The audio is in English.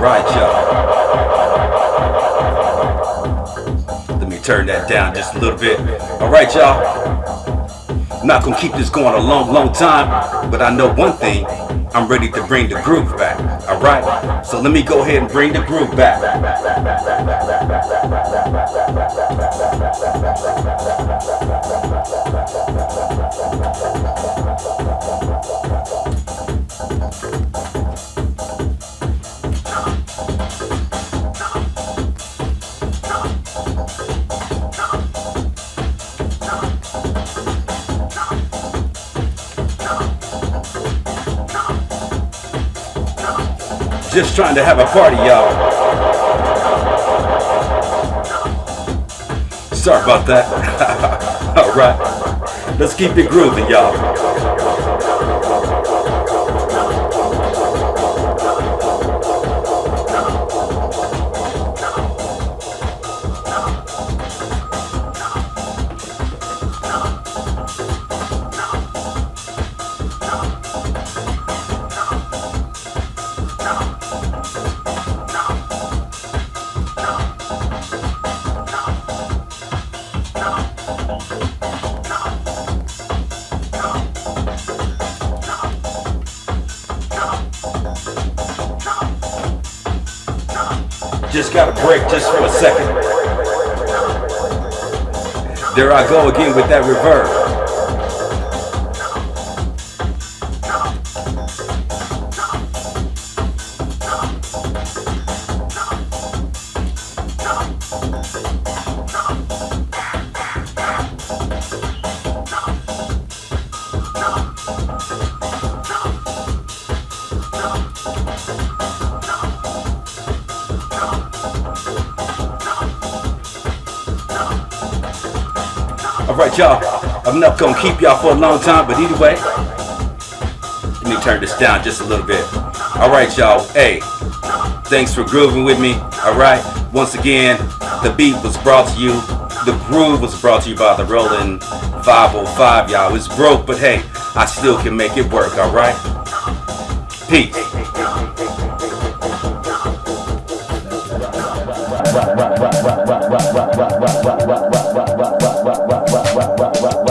Alright, y'all. Let me turn that down just a little bit. Alright, y'all. Not gonna keep this going a long, long time, but I know one thing. I'm ready to bring the groove back. Alright? So let me go ahead and bring the groove back. Just trying to have a party, y'all. Sorry about that. All right. Let's keep it grooving, y'all. Just got a break just for a second. There I go again with that reverb. Alright y'all, I'm not gonna keep y'all for a long time, but either way, let me turn this down just a little bit. Alright y'all, hey, thanks for grooving with me. Alright, once again, the beat was brought to you, the groove was brought to you by the Roland 505, y'all. It's broke, but hey, I still can make it work, alright? Peace rock, rock, rock.